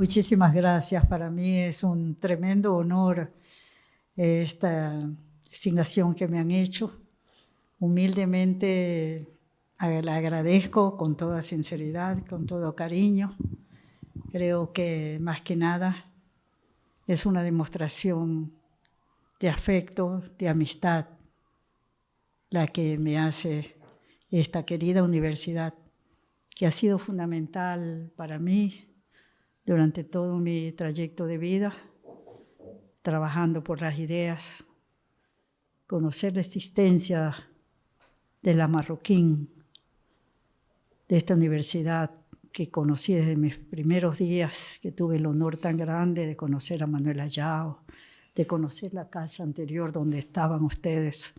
Muchísimas gracias. Para mí es un tremendo honor eh, esta designación que me han hecho. Humildemente la agradezco con toda sinceridad, con todo cariño. Creo que más que nada es una demostración de afecto, de amistad, la que me hace esta querida universidad, que ha sido fundamental para mí durante todo mi trayecto de vida, trabajando por las ideas, conocer la existencia de la Marroquín, de esta universidad que conocí desde mis primeros días, que tuve el honor tan grande de conocer a Manuel Ayao, de conocer la casa anterior donde estaban ustedes,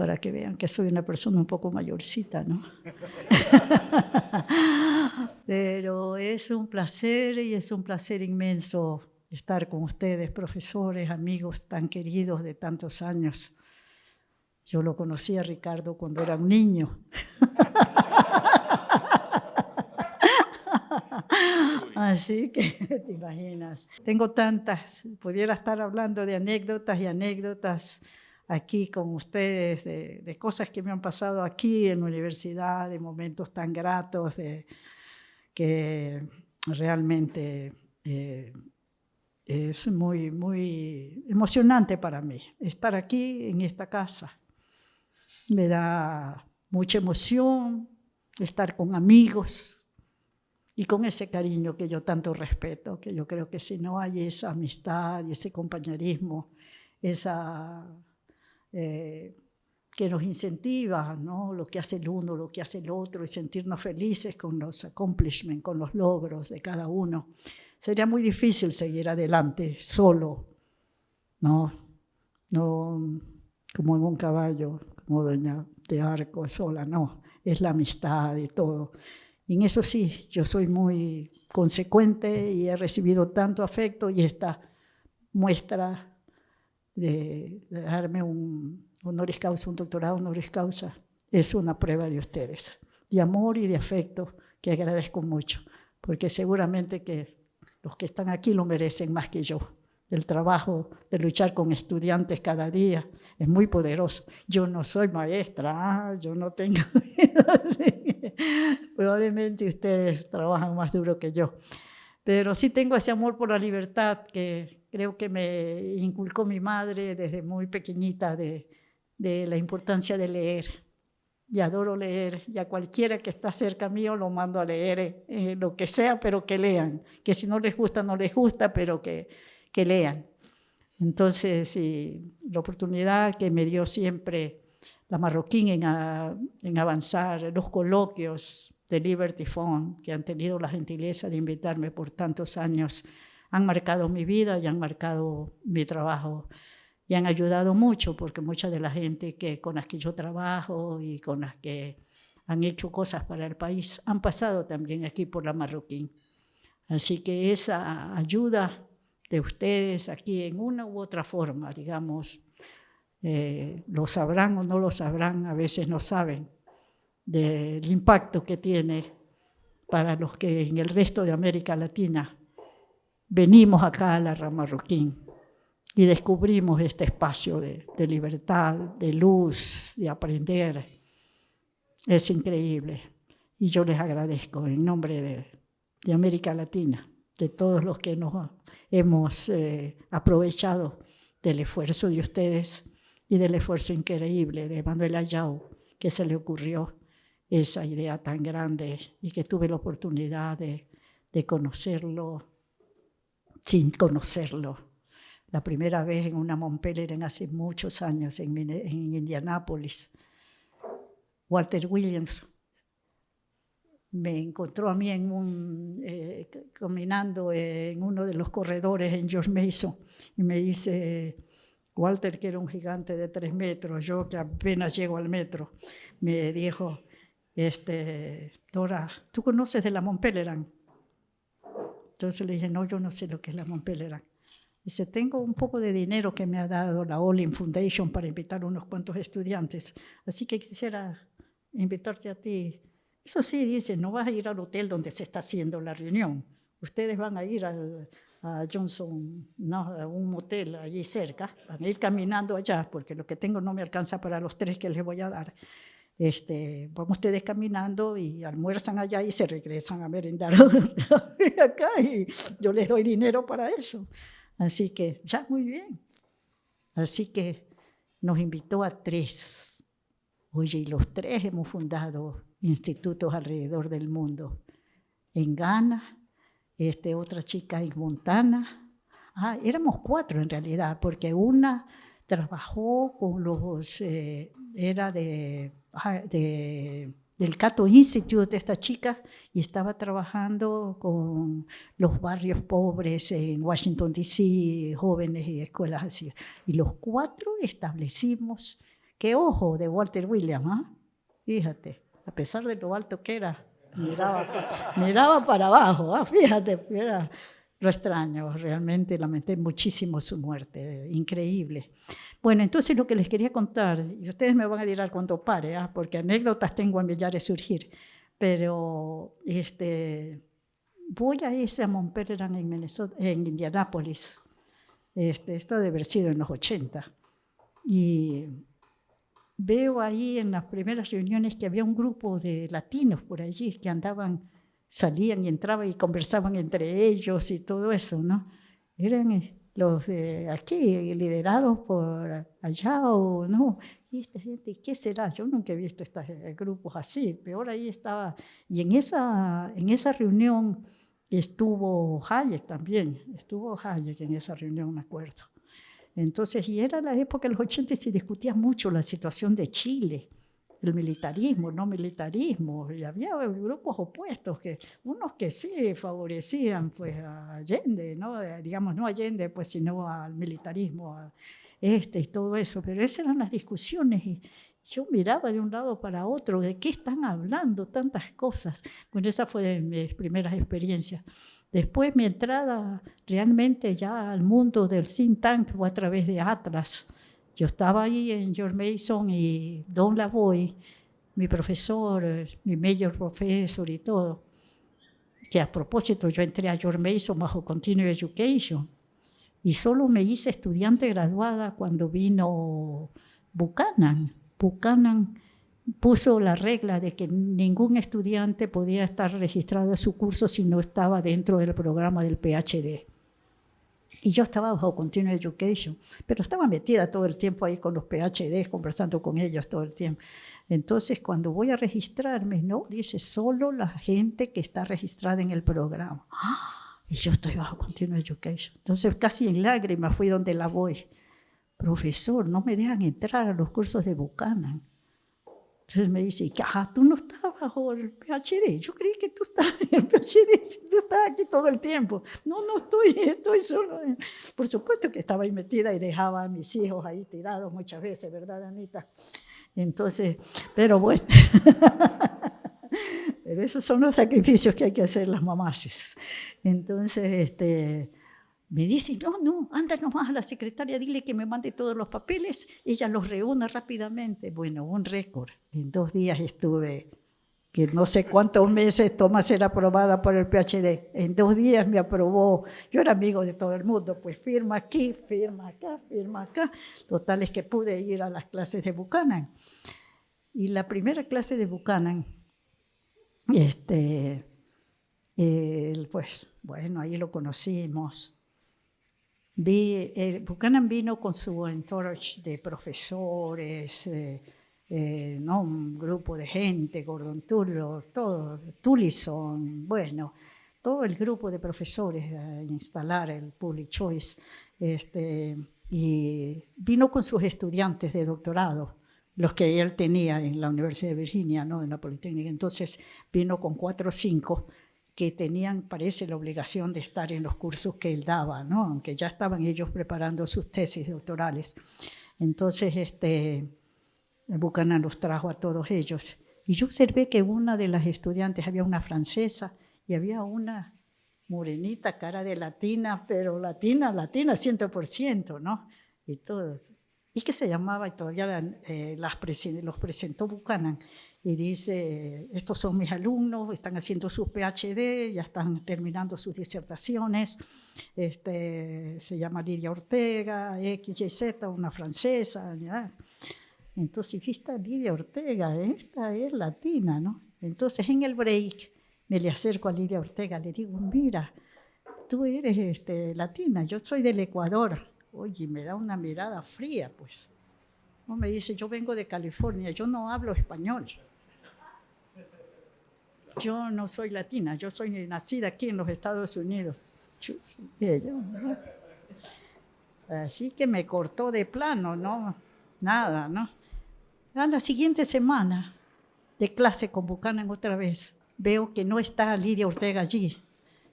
para que vean que soy una persona un poco mayorcita, ¿no? Pero es un placer y es un placer inmenso estar con ustedes, profesores, amigos tan queridos de tantos años. Yo lo conocí a Ricardo cuando era un niño. Así que te imaginas. Tengo tantas, pudiera estar hablando de anécdotas y anécdotas aquí con ustedes de, cosas que me han pasado aquí en la universidad, de momentos tan gratos, de, que realmente eh, es muy, muy emocionante para mí estar aquí en esta casa. Me da mucha emoción estar con amigos y con ese cariño que yo tanto respeto, que yo creo que si no hay esa amistad y ese compañerismo, esa eh, que nos incentiva, ¿no? lo que hace el uno, lo que hace el otro, y sentirnos felices con los accomplishments, con los logros de cada uno. Sería muy difícil seguir adelante solo, ¿no? no como en un caballo, como doña de arco sola, no, es la amistad y todo. En eso sí, yo soy muy consecuente y he recibido tanto afecto y esta muestra de, darme un honoris causa, un doctorado honoris causa, es una prueba de ustedes, de amor y de afecto que agradezco mucho, porque seguramente que los que están aquí lo merecen más que yo. El trabajo de luchar con estudiantes cada día es muy poderoso. Yo no soy maestra, ah, yo no tengo... Probablemente ustedes trabajan más duro que yo. Pero sí tengo ese amor por la libertad que creo que me inculcó mi madre desde muy pequeñita de, la importancia de leer. Y adoro leer, y a cualquiera que está cerca mío lo mando a leer, eh, lo que sea, pero que lean. Que si no les gusta, no les gusta, pero que, que lean. Entonces, la oportunidad que me dio siempre la Marroquín en, en avanzar, los coloquios, de Liberty Fund, que han tenido la gentileza de invitarme por tantos años, han marcado mi vida y han marcado mi trabajo y han ayudado mucho porque mucha de la gente que, con las que yo trabajo y con las que han hecho cosas para el país han pasado también aquí por la Marroquín. Así que esa ayuda de ustedes aquí en una u otra forma, digamos, eh, lo sabrán o no lo sabrán, a veces no saben, del impacto que tiene para los que en el resto de América Latina venimos acá a la rama Marroquín y descubrimos este espacio de, libertad, de luz, de aprender. Es increíble. Y yo les agradezco en nombre de, América Latina, de todos los que nos hemos eh, aprovechado del esfuerzo de ustedes y del esfuerzo increíble de Manuel Ayau, que se le ocurrió esa idea tan grande y que tuve la oportunidad de, conocerlo sin conocerlo. La primera vez en una Montpellier en hace muchos años, en, en Indianápolis. Walter Williams me encontró a mí en eh, caminando en uno de los corredores en George Mason y me dice, Walter, que era un gigante de tres metros, yo que apenas llego al metro, me dijo, este, Dora, ¿tú conoces de la Montpelleran? Entonces le dije, no, yo no sé lo que es la Montpelleran. Dice, tengo un poco de dinero que me ha dado la Olin Foundation para invitar unos cuantos estudiantes, así que quisiera invitarte a ti. Eso sí, dice, no vas a ir al hotel donde se está haciendo la reunión, ustedes van a ir al, a Johnson, no, a un motel allí cerca, van a ir caminando allá, porque lo que tengo no me alcanza para los tres que les voy a dar. Este, vamos ustedes caminando y almuerzan allá y se regresan a merendar acá y yo les doy dinero para eso. Así que ya muy bien. Así que nos invitó a tres. Oye, y los tres hemos fundado institutos alrededor del mundo. En Ghana, este, otra chica en Montana. Ah, éramos cuatro en realidad, porque una trabajó con los, eh, era ah, de, del Cato Institute, esta chica, y estaba trabajando con los barrios pobres en Washington, D.C., jóvenes y escuelas así. Y los cuatro establecimos, qué ojo de Walter Williams, ¿ah? fíjate, a pesar de lo alto que era, miraba, miraba para abajo, ¿ah? fíjate, era lo extraño, realmente lamenté muchísimo su muerte, increíble. Bueno, entonces lo que les quería contar, y ustedes me van a dirán cuando pare, ¿ah? porque anécdotas tengo a millares surgir, pero este, voy a ese a Montpellier en, en Indianápolis, este, esto debe haber sido en los 80, y veo ahí en las primeras reuniones que había un grupo de latinos por allí que andaban, salían y entraban y conversaban entre ellos y todo eso, ¿no? Eran eh, los de aquí, liderados por allá o no. Y esta gente, ¿qué será? Yo nunca he visto estos eh, grupos así, peor ahí estaba. Y en esa, en esa reunión estuvo Hayek también, estuvo Hayek en esa reunión, me acuerdo. Entonces, y era la época de los 80 y se discutía mucho la situación de Chile, el militarismo, no militarismo, y había grupos opuestos, que, unos que sí favorecían pues, a Allende, ¿no? Eh, digamos, no a Allende, pues, sino al militarismo, a este y todo eso, pero esas eran las discusiones y yo miraba de un lado para otro, ¿de qué están hablando tantas cosas? Bueno, esa fue mi primera experiencia. Después mi entrada realmente ya al mundo del think tank fue a través de Atlas. Yo estaba ahí en George Mason y Don Lavoy, mi profesor, mi mayor profesor y todo. Que a propósito yo entré a George Mason bajo Continuing Education y solo me hice estudiante graduada cuando vino Buchanan. Buchanan puso la regla de que ningún estudiante podía estar registrado en su curso si no estaba dentro del programa del PhD. Y yo estaba bajo Continuing Education, pero estaba metida todo el tiempo ahí con los PhD, conversando con ellos todo el tiempo. Entonces, cuando voy a registrarme, no, dice solo la gente que está registrada en el programa. Y yo estoy bajo Continuing Education. Entonces, casi en lágrimas fui donde la voy. Profesor, no me dejan entrar a los cursos de Buchanan. Entonces me dice, ajá, tú no estás bajo el PhD. Yo creí que tú estás en el PhD, tú estás aquí todo el tiempo. No, no estoy, estoy solo. Por supuesto que estaba ahí metida y dejaba a mis hijos ahí tirados muchas veces, ¿verdad, Anita? Entonces, pero bueno, pero esos son los sacrificios que hay que hacer las mamás. Entonces, este, me dice, no, no, anda nomás a la secretaria, dile que me mande todos los papeles, ella los reúne rápidamente. Bueno, un récord. En dos días estuve, que no sé cuántos meses toma ser aprobada por el PhD. En dos días me aprobó. Yo era amigo de todo el mundo, pues firma aquí, firma acá, firma acá. Total es que pude ir a las clases de Buchanan. Y la primera clase de Buchanan, este, pues bueno, ahí lo conocimos Vi, eh, Buchanan vino con su entourage de profesores, eh, eh, ¿no? un grupo de gente, Gordon Tullo, todo, Tullison, bueno, todo el grupo de profesores a instalar el Public Choice. Este, y vino con sus estudiantes de doctorado, los que él tenía en la Universidad de Virginia, ¿no? en la Politécnica. Entonces vino con cuatro o cinco que tenían, parece, la obligación de estar en los cursos que él daba, ¿no? aunque ya estaban ellos preparando sus tesis doctorales. Entonces, este, Buchanan los trajo a todos ellos. Y yo observé que una de las estudiantes, había una francesa y había una morenita, cara de latina, pero latina, latina, 100%, ¿no? Y todo. y que se llamaba, y todavía eh, las los presentó Buchanan, y dice, estos son mis alumnos, están haciendo su PhD, ya están terminando sus disertaciones, este, se llama Lidia Ortega, XYZ, una francesa, ¿ya? Entonces, esta Lidia Ortega, esta es latina, ¿no? Entonces, en el break, me le acerco a Lidia Ortega, le digo, mira, tú eres este, latina, yo soy del Ecuador. Oye, me da una mirada fría, pues. No me dice, yo vengo de California, yo no hablo español. Yo no soy latina, yo soy nacida aquí en los Estados Unidos. Así que me cortó de plano, ¿no? Nada, ¿no? A la siguiente semana de clase con Buchanan otra vez, veo que no está Lidia Ortega allí.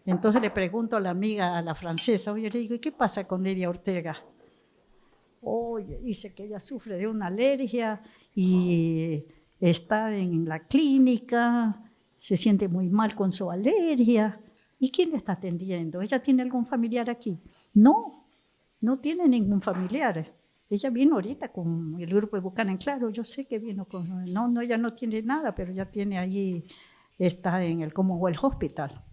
Entonces le pregunto a la amiga, a la francesa, oye, le digo, ¿y qué pasa con Lidia Ortega? Oye, dice que ella sufre de una alergia y está en la clínica, se siente muy mal con su alergia. ¿Y quién le está atendiendo? ¿Ella tiene algún familiar aquí? No, no tiene ningún familiar. Ella vino ahorita con el grupo de Buchanan. Claro, yo sé que vino con... No, no, ella no tiene nada, pero ya tiene allí, está en el Commonwealth Hospital.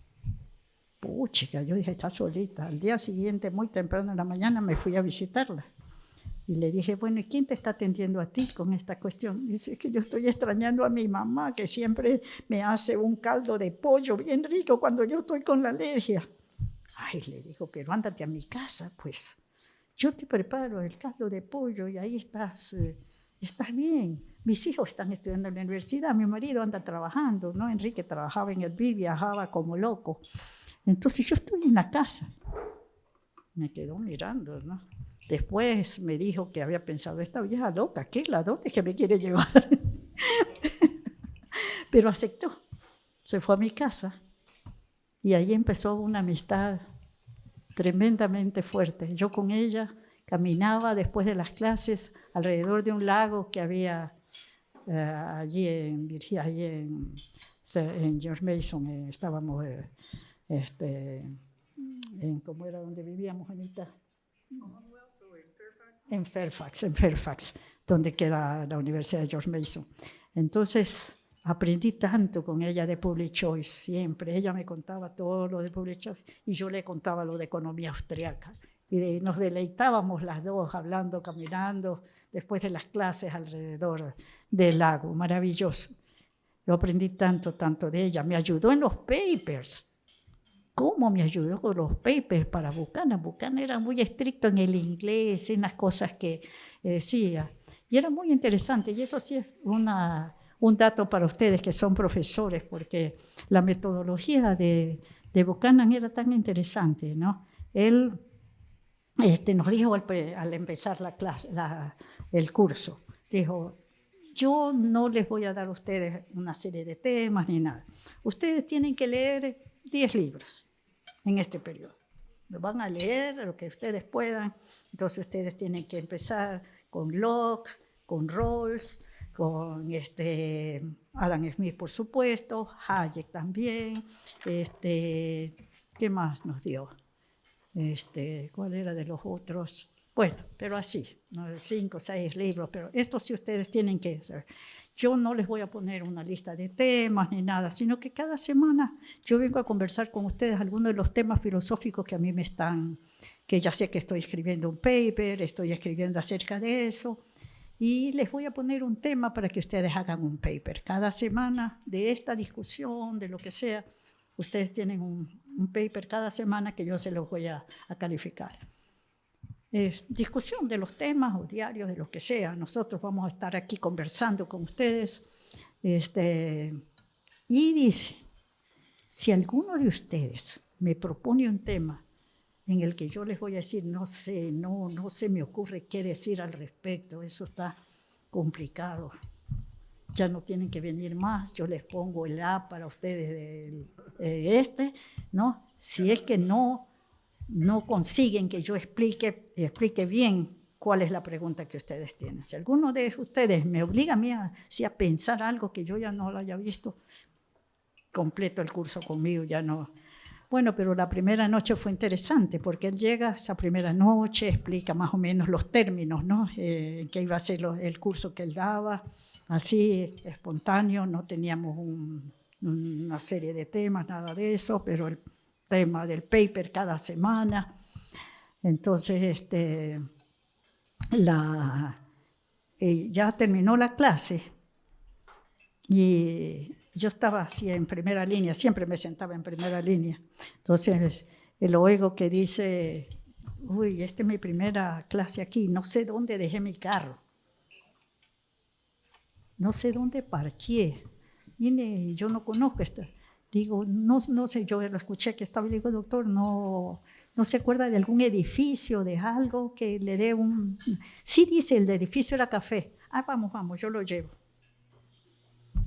Pucha, yo dije, está solita. Al día siguiente, muy temprano en la mañana, me fui a visitarla. Y le dije, bueno, ¿y quién te está atendiendo a ti con esta cuestión? Dice, que yo estoy extrañando a mi mamá, que siempre me hace un caldo de pollo bien rico cuando yo estoy con la alergia. Ay, le digo, pero ándate a mi casa, pues. Yo te preparo el caldo de pollo y ahí estás, eh, estás bien. Mis hijos están estudiando en la universidad, mi marido anda trabajando, ¿no? Enrique trabajaba en el BID, viajaba como loco. Entonces yo estoy en la casa. Me quedó mirando, ¿no? Después me dijo que había pensado, esta vieja loca, ¿qué? ¿La dónde que me quiere llevar? Pero aceptó. Se fue a mi casa y ahí empezó una amistad tremendamente fuerte. Yo con ella caminaba después de las clases alrededor de un lago que había eh, allí en Virginia, allí en, George Mason, eh, estábamos eh, este, en, ¿cómo era donde vivíamos, Anita? en Fairfax, en Fairfax, donde queda la Universidad de George Mason. Entonces, aprendí tanto con ella de Public Choice, siempre. Ella me contaba todo lo de Public Choice y yo le contaba lo de economía austriaca. Y nos deleitábamos las dos hablando, caminando, después de las clases alrededor del lago. Maravilloso. Yo aprendí tanto, tanto de ella. Me ayudó en los papers cómo me ayudó con los papers para Buchanan. Buchanan era muy estricto en el inglés, en las cosas que decía. Y era muy interesante. Y eso sí es una, un dato para ustedes que son profesores, porque la metodología de, de Buchanan era tan interesante. ¿no? Él este, nos dijo al, empezar la clase, el curso, dijo, yo no les voy a dar a ustedes una serie de temas ni nada. Ustedes tienen que leer 10 libros en este periodo. Lo van a leer, lo que ustedes puedan. Entonces ustedes tienen que empezar con Locke, con Rawls, con este, Adam Smith, por supuesto, Hayek también. Este, ¿Qué más nos dio? Este, ¿Cuál era de los otros? Bueno, pero así, cinco, seis libros, pero esto sí ustedes tienen que saber. Yo no les voy a poner una lista de temas ni nada, sino que cada semana yo vengo a conversar con ustedes algunos de los temas filosóficos que a mí me están, que ya sé que estoy escribiendo un paper, estoy escribiendo acerca de eso, y les voy a poner un tema para que ustedes hagan un paper. Cada semana de esta discusión, de lo que sea, ustedes tienen un, paper cada semana que yo se los voy a calificar discusión de los temas o diarios, de lo que sea. Nosotros vamos a estar aquí conversando con ustedes. Este, y dice, si alguno de ustedes me propone un tema en el que yo les voy a decir, no sé, no, no se me ocurre qué decir al respecto, eso está complicado. Ya no tienen que venir más, yo les pongo el A para ustedes de eh, este, ¿no? Si es que no no consiguen que yo explique, explique bien cuál es la pregunta que ustedes tienen. Si alguno de ustedes me obliga a mí a, pensar algo que yo ya no lo haya visto, completo el curso conmigo, ya no. Bueno, pero la primera noche fue interesante porque él llega esa primera noche, explica más o menos los términos, ¿no? Eh, que iba a ser el curso que él daba, así espontáneo, no teníamos una serie de temas, nada de eso, pero el tema del paper cada semana. Entonces, este, la, eh, ya terminó la clase y yo estaba así en primera línea, siempre me sentaba en primera línea. Entonces, el oigo que dice, uy, esta es mi primera clase aquí, no sé dónde dejé mi carro. No sé dónde parqué. Vine, yo no conozco esta. Digo, no, no sé, yo lo escuché que estaba y digo, doctor, no, no se acuerda de algún edificio, de algo que le dé un... Sí dice, el edificio era café. Ah, vamos, vamos, yo lo llevo.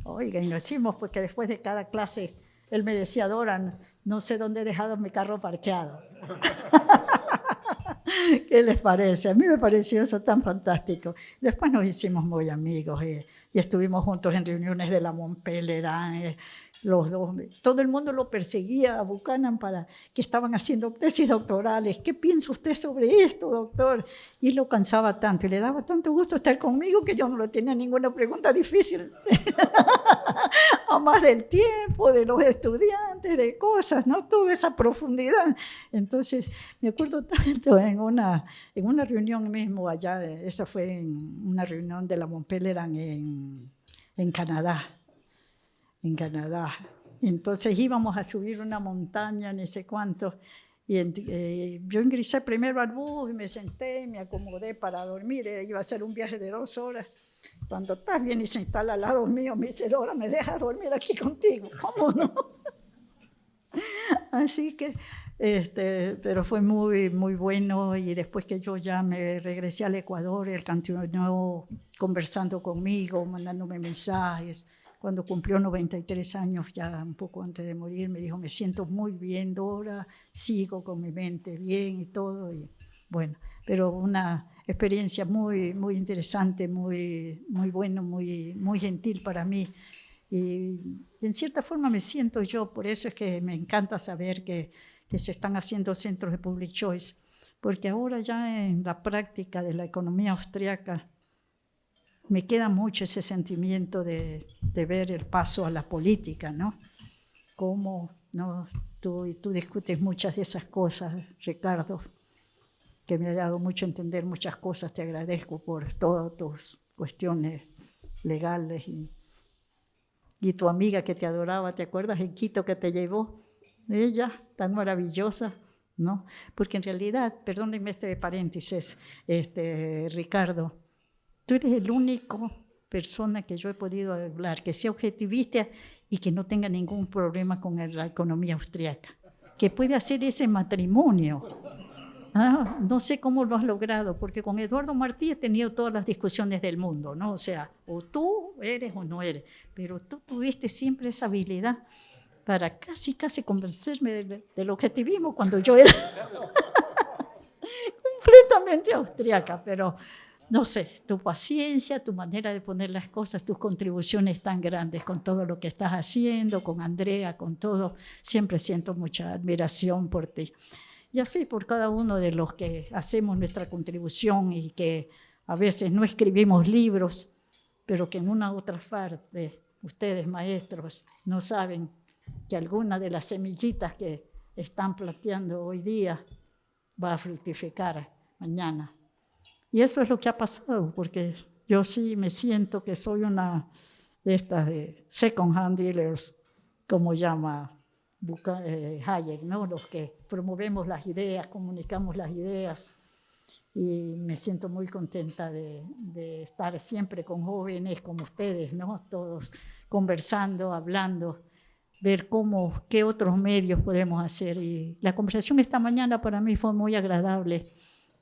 Oiga, y lo hicimos porque después de cada clase él me decía, Dora, no sé dónde he dejado mi carro parqueado. ¿Qué les parece? A mí me pareció eso tan fantástico. Después nos hicimos muy amigos eh, y estuvimos juntos en reuniones de la Montpellerin, eh, los dos. Todo el mundo lo perseguía a Buchanan para que estaban haciendo tesis doctorales. ¿Qué piensa usted sobre esto, doctor? Y lo cansaba tanto y le daba tanto gusto estar conmigo que yo no le tenía ninguna pregunta difícil. Amar el tiempo de los estudiantes, de cosas, ¿no? Toda esa profundidad. Entonces, me acuerdo tanto en una, en una reunión mismo allá, esa fue en una reunión de la Montpellerin en, en Canadá en Canadá. Entonces íbamos a subir una montaña, ni sé cuánto, y eh, yo ingresé primero al bus y me senté, me acomodé para dormir, eh, iba a ser un viaje de dos horas. Cuando estás bien y se instala al lado mío, me dice, Dora, ¿me dejas dormir aquí contigo? ¿Cómo no? Así que, este, pero fue muy, muy bueno y después que yo ya me regresé al Ecuador, él continuó conversando conmigo, mandándome mensajes cuando cumplió 93 años, ya un poco antes de morir, me dijo, me siento muy bien, Dora, sigo con mi mente bien y todo. Y, bueno, pero una experiencia muy, muy interesante, muy, muy bueno, muy, muy gentil para mí. Y en cierta forma me siento yo, por eso es que me encanta saber que, que se están haciendo centros de public choice, porque ahora ya en la práctica de la economía austriaca, me queda mucho ese sentimiento de, ver el paso a la política, ¿no? Cómo ¿no? Tú, tú discutes muchas de esas cosas, Ricardo, que me ha dado mucho entender muchas cosas. Te agradezco por todas tus cuestiones legales. Y, y tu amiga que te adoraba, ¿te acuerdas? En Quito que te llevó, ella, tan maravillosa. ¿no? Porque en realidad, perdónenme este paréntesis, este, Ricardo, Tú eres el único persona que yo he podido hablar que sea objetivista y que no tenga ningún problema con la economía austriaca, que puede hacer ese matrimonio. Ah, no sé cómo lo has logrado, porque con Eduardo Martí he tenido todas las discusiones del mundo, ¿no? O sea, o tú eres o no eres, pero tú tuviste siempre esa habilidad para casi, casi convencerme del, del objetivismo cuando yo era completamente austriaca, pero no sé, tu paciencia, tu manera de poner las cosas, tus contribuciones tan grandes con todo lo que estás haciendo, con Andrea, con todo, siempre siento mucha admiración por ti. Y así por cada uno de los que hacemos nuestra contribución y que a veces no escribimos libros, pero que en una otra parte ustedes maestros no saben que alguna de las semillitas que están planteando hoy día va a fructificar mañana y eso es lo que ha pasado, porque yo sí me siento que soy una de estas de second hand dealers, como llama eh, Hayek, ¿no? los que promovemos las ideas, comunicamos las ideas. Y me siento muy contenta de, de estar siempre con jóvenes como ustedes, ¿no? todos conversando, hablando, ver cómo, qué otros medios podemos hacer. Y la conversación esta mañana para mí fue muy agradable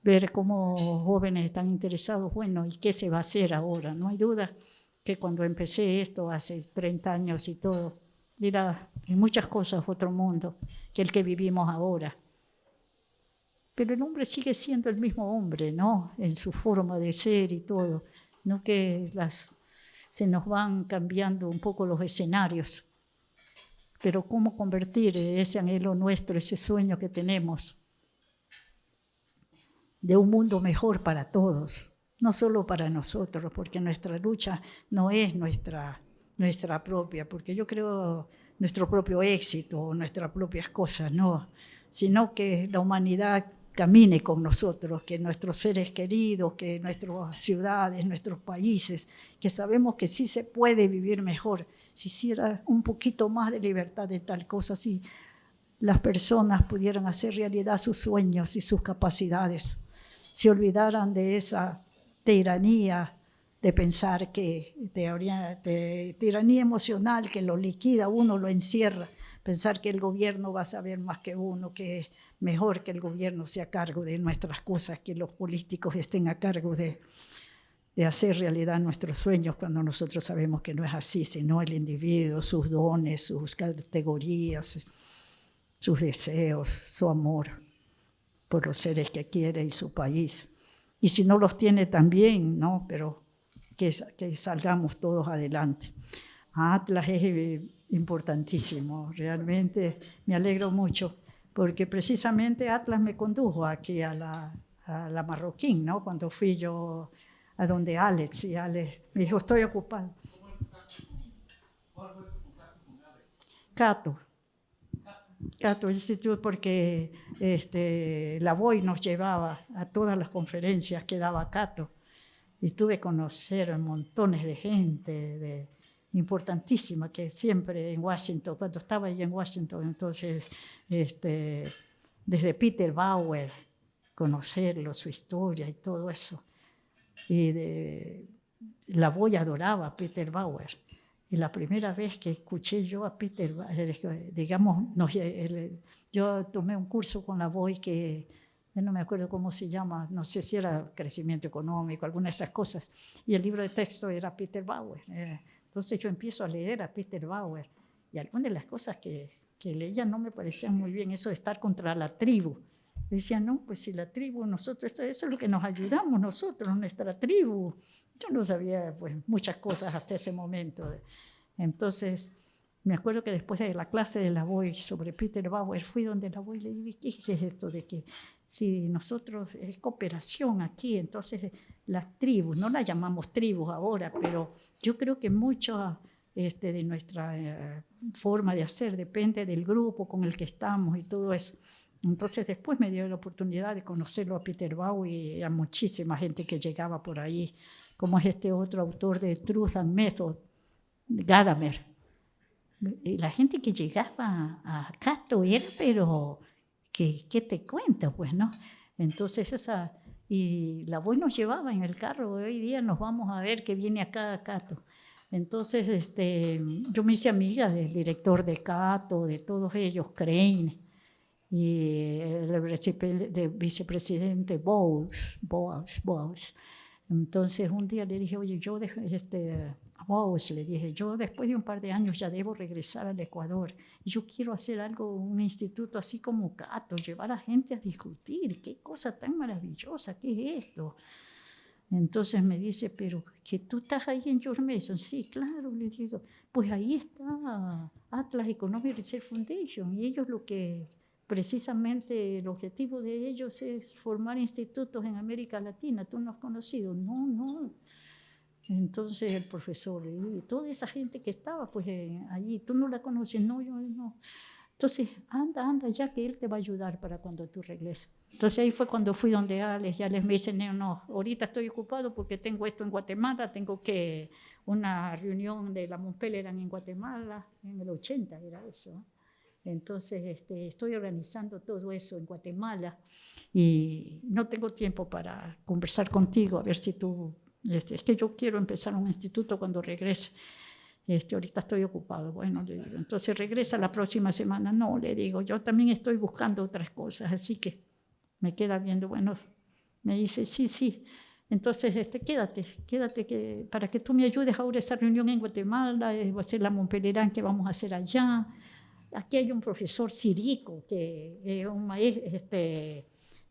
ver cómo jóvenes están interesados, bueno, ¿y qué se va a hacer ahora? No hay duda que cuando empecé esto hace 30 años y todo, era en muchas cosas otro mundo que el que vivimos ahora. Pero el hombre sigue siendo el mismo hombre, ¿no? En su forma de ser y todo. No que las, se nos van cambiando un poco los escenarios. pero cómo convertir ese anhelo nuestro, ese sueño que tenemos de un mundo mejor para todos, no solo para nosotros, porque nuestra lucha no es nuestra, nuestra propia, porque yo creo nuestro propio éxito, nuestras propias cosas, no, sino que la humanidad camine con nosotros, que nuestros seres queridos, que nuestras ciudades, nuestros países, que sabemos que sí se puede vivir mejor, si hiciera un poquito más de libertad de tal cosa, si las personas pudieran hacer realidad sus sueños y sus capacidades, se olvidaran de esa tiranía de pensar que, de, tiranía emocional que lo liquida, uno lo encierra, pensar que el gobierno va a saber más que uno, que mejor que el gobierno sea cargo de nuestras cosas, que los políticos estén a cargo de, de hacer realidad nuestros sueños cuando nosotros sabemos que no es así, sino el individuo, sus dones, sus categorías, sus deseos, su amor por los seres que quiere y su país. Y si no los tiene también, ¿no? Pero que, que salgamos todos adelante. Atlas es eh, importantísimo, realmente me alegro mucho porque precisamente Atlas me condujo aquí a la, a la Marroquín, ¿no? Cuando fui yo a donde Alex, y Alex me dijo, estoy ocupado. Cato. Cato Institute porque este, la VOY nos llevaba a todas las conferencias que daba Cato y tuve que conocer montones de gente de, importantísima que siempre en Washington, cuando estaba ahí en Washington, entonces, este, desde Peter Bauer, conocerlo, su historia y todo eso. Y de, la voy adoraba a Peter Bauer. Y la primera vez que escuché yo a Peter, digamos, yo tomé un curso con la voy que no me acuerdo cómo se llama, no sé si era crecimiento económico, alguna de esas cosas, y el libro de texto era Peter Bauer. Entonces yo empiezo a leer a Peter Bauer y algunas de las cosas que, que leía no me parecían muy bien, eso de estar contra la tribu. Yo decía, no, pues si la tribu, nosotros, eso es lo que nos ayudamos nosotros, nuestra tribu. Yo no sabía pues, muchas cosas hasta ese momento. Entonces, me acuerdo que después de la clase de la Boy sobre Peter Bauer, fui donde la Boy le dije, ¿qué es esto de que si nosotros es cooperación aquí, entonces las tribus, no las llamamos tribus ahora, pero yo creo que mucho este, de nuestra eh, forma de hacer depende del grupo con el que estamos y todo eso. Entonces después me dio la oportunidad de conocerlo a Peter Bau y a muchísima gente que llegaba por ahí, como es este otro autor de Truth and Method, Gadamer. Y la gente que llegaba a Cato era, pero ¿qué, te cuento? Pues, ¿no? Entonces, esa, y la voz nos llevaba en el carro, hoy día nos vamos a ver que viene acá Cato. Entonces, este, yo me hice amiga del director de Cato, de todos ellos, Crane, y el vicepresidente Bowles, Bowles, Bowles. Entonces, un día le dije, oye, yo, este, Vos, le dije, yo después de un par de años ya debo regresar al Ecuador. Yo quiero hacer algo, un instituto así como Cato, llevar a gente a discutir. Qué cosa tan maravillosa, ¿qué es esto? Entonces me dice, pero que tú estás ahí en George Mason. Sí, claro, le digo, pues ahí está Atlas Economic Research Foundation. Y ellos lo que, precisamente el objetivo de ellos es formar institutos en América Latina. ¿Tú no has conocido? No, no. Entonces el profesor, y toda esa gente que estaba pues eh, allí, tú no la conoces, no, yo no. Entonces, anda, anda, ya que él te va a ayudar para cuando tú regreses. Entonces ahí fue cuando fui donde Alex, ya les me dicen, no, no, ahorita estoy ocupado porque tengo esto en Guatemala, tengo que una reunión de la Montpellier en Guatemala, en el 80 era eso. Entonces este, estoy organizando todo eso en Guatemala y no tengo tiempo para conversar contigo, a ver si tú este, es que yo quiero empezar un instituto cuando regrese. Este, ahorita estoy ocupado. Bueno, le digo, entonces regresa la próxima semana. No, le digo, yo también estoy buscando otras cosas, así que me queda viendo, bueno, me dice, sí, sí. Entonces, este, quédate, quédate que, para que tú me ayudes ahora esa reunión en Guatemala, eh, va a ser la Montpelierán que vamos a hacer allá. Aquí hay un profesor Sirico, que es un maestro, este,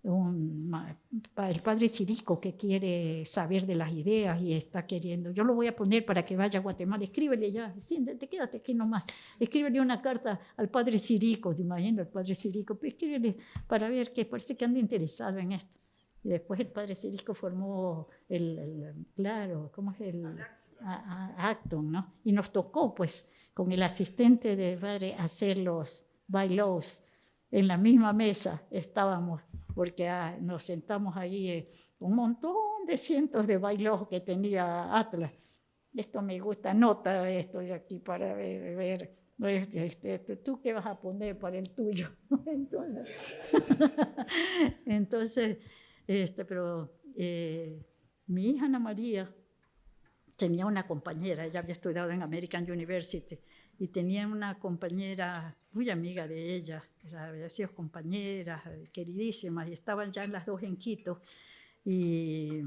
el padre Cirico que quiere saber de las ideas y está queriendo, yo lo voy a poner para que vaya a Guatemala, escríbele ya, siéntate, quédate aquí nomás, escríbele una carta al padre Cirico, te imaginas, el padre Cirico, pues escríbele para ver que parece que anda interesado en esto. Y después el padre Cirico formó el, claro, ¿cómo es el? Acton, ¿no? Y nos tocó, pues, con el asistente de padre hacer los bailos en la misma mesa estábamos porque ah, nos sentamos ahí eh, un montón de cientos de bailos que tenía Atlas. Esto me gusta, nota estoy aquí para ver, este, este, tú qué vas a poner para el tuyo. entonces, entonces este, pero eh, mi hija Ana María tenía una compañera, ella había estudiado en American University, y tenía una compañera muy amiga de ella, había sido compañeras, queridísimas, y estaban ya las dos en Quito. Y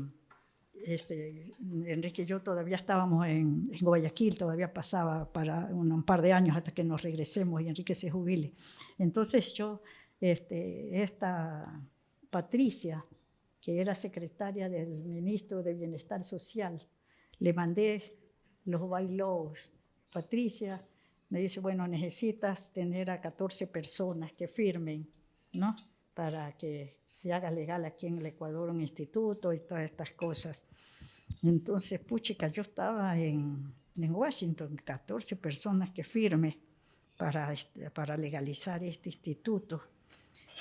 este, Enrique y yo todavía estábamos en, Guayaquil, todavía pasaba para un, par de años hasta que nos regresemos y Enrique se jubile. Entonces yo, este, esta Patricia, que era secretaria del ministro de Bienestar Social, le mandé los bailos. Patricia, me dice, bueno, necesitas tener a 14 personas que firmen, ¿no? Para que se haga legal aquí en el Ecuador un instituto y todas estas cosas. Entonces, puchica, yo estaba en, Washington, 14 personas que firme para, este, para legalizar este instituto.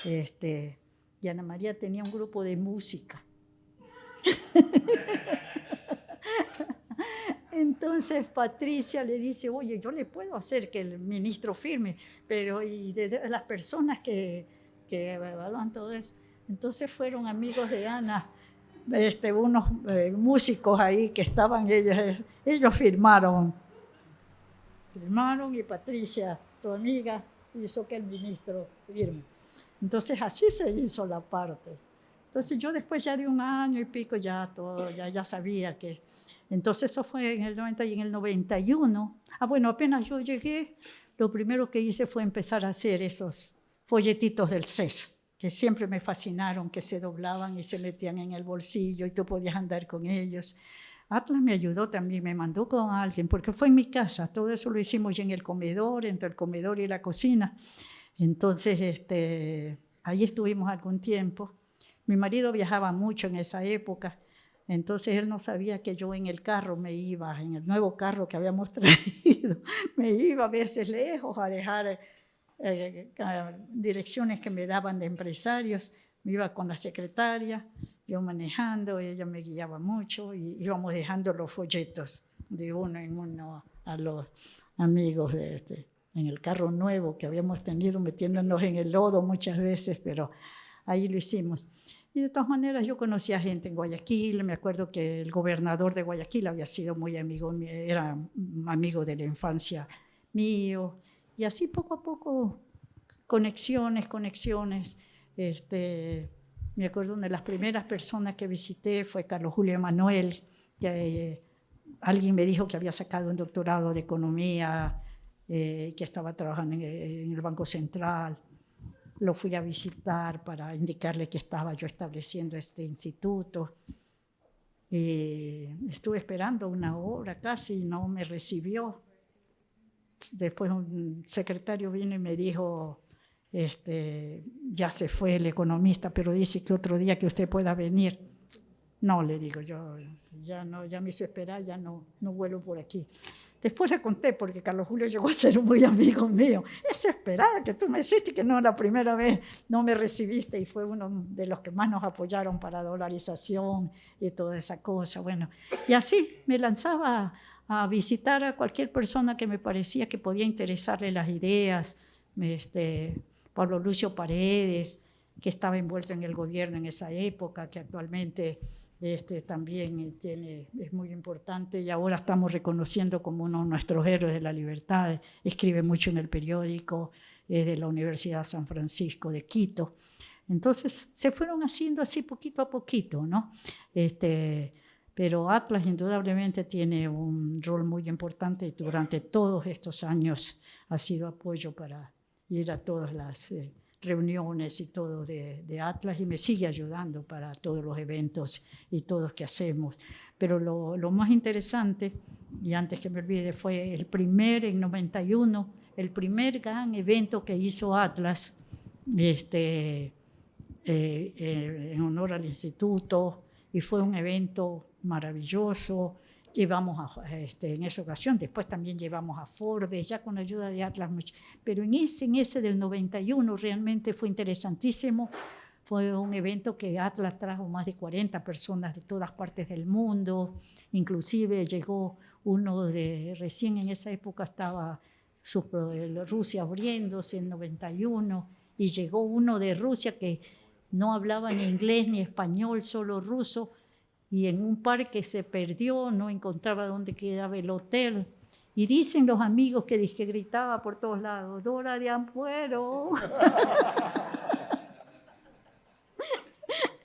Este, y Ana María tenía un grupo de música. Entonces Patricia le dice, oye, yo le puedo hacer que el ministro firme, pero y de, las personas que, que, evalúan todo eso. Entonces fueron amigos de Ana, este, unos eh, músicos ahí que estaban, ellos, ellos firmaron. Firmaron y Patricia, tu amiga, hizo que el ministro firme. Entonces así se hizo la parte. Entonces yo después ya de un año y pico ya todo, ya, ya sabía que entonces eso fue en el 90 y en el 91. Ah, bueno, apenas yo llegué, lo primero que hice fue empezar a hacer esos folletitos del CES, que siempre me fascinaron, que se doblaban y se metían en el bolsillo y tú podías andar con ellos. Atlas me ayudó también, me mandó con alguien, porque fue en mi casa, todo eso lo hicimos ya en el comedor, entre el comedor y la cocina. Entonces, este, ahí estuvimos algún tiempo. Mi marido viajaba mucho en esa época entonces él no sabía que yo en el carro me iba, en el nuevo carro que habíamos traído, me iba a veces lejos a dejar eh, direcciones que me daban de empresarios, me iba con la secretaria, yo manejando, ella me guiaba mucho y íbamos dejando los folletos de uno en uno a los amigos de este, en el carro nuevo que habíamos tenido metiéndonos en el lodo muchas veces, pero ahí lo hicimos. Y de todas maneras yo conocía gente en Guayaquil, me acuerdo que el gobernador de Guayaquil había sido muy amigo, era amigo de la infancia mío, y así poco a poco, conexiones, conexiones. Este, me acuerdo una de las primeras personas que visité fue Carlos Julio Emanuel, que eh, alguien me dijo que había sacado un doctorado de economía, eh, que estaba trabajando en el Banco Central lo fui a visitar para indicarle que estaba yo estableciendo este instituto. Y estuve esperando una hora casi y no me recibió. Después un secretario vino y me dijo, este, ya se fue el economista, pero dice que otro día que usted pueda venir. No, le digo yo, ya, no, ya me hizo esperar, ya no, no vuelo por aquí. Después le conté, porque Carlos Julio llegó a ser muy amigo mío. Es esperada que tú me hiciste, que no la primera vez no me recibiste y fue uno de los que más nos apoyaron para dolarización y toda esa cosa. Bueno, y así me lanzaba a visitar a cualquier persona que me parecía que podía interesarle las ideas. Este, Pablo Lucio Paredes, que estaba envuelto en el gobierno en esa época, que actualmente este, también tiene, es muy importante y ahora estamos reconociendo como uno de nuestros héroes de la libertad. Escribe mucho en el periódico, de la Universidad San Francisco de Quito. Entonces se fueron haciendo así poquito a poquito, ¿no? Este, pero Atlas indudablemente tiene un rol muy importante y durante todos estos años ha sido apoyo para ir a todas las... Eh, reuniones y todo de, Atlas y me sigue ayudando para todos los eventos y todos que hacemos. Pero lo, lo, más interesante, y antes que me olvide, fue el primer, en 91, el primer gran evento que hizo Atlas, este, eh, eh, en honor al instituto, y fue un evento maravilloso, llevamos a, este, en esa ocasión, después también llevamos a Forbes, ya con ayuda de Atlas, pero en ese, en ese del 91 realmente fue interesantísimo, fue un evento que Atlas trajo más de 40 personas de todas partes del mundo, inclusive llegó uno de, recién en esa época estaba Rusia abriéndose en 91, y llegó uno de Rusia que no hablaba ni inglés ni español, solo ruso, y en un parque se perdió, no encontraba dónde quedaba el hotel. Y dicen los amigos que, que gritaba por todos lados, Dora de Ampuero.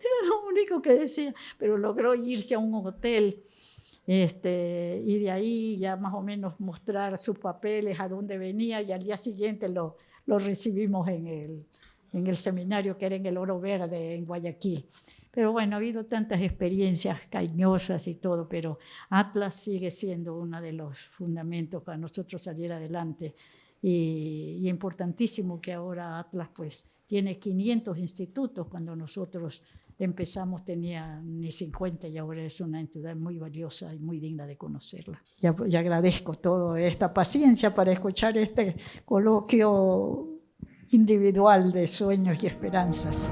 Era lo único que decía, pero logró irse a un hotel este, y de ahí ya más o menos mostrar sus papeles, a dónde venía, y al día siguiente lo, lo recibimos en el, en el seminario que era en el Oro Verde, en Guayaquil. Pero bueno, ha habido tantas experiencias cariñosas y todo, pero Atlas sigue siendo uno de los fundamentos para nosotros salir adelante. Y, y importantísimo que ahora Atlas pues tiene 500 institutos, cuando nosotros empezamos tenía ni 50 y ahora es una entidad muy valiosa y muy digna de conocerla. Y, agradezco toda esta paciencia para escuchar este coloquio individual de sueños y esperanzas.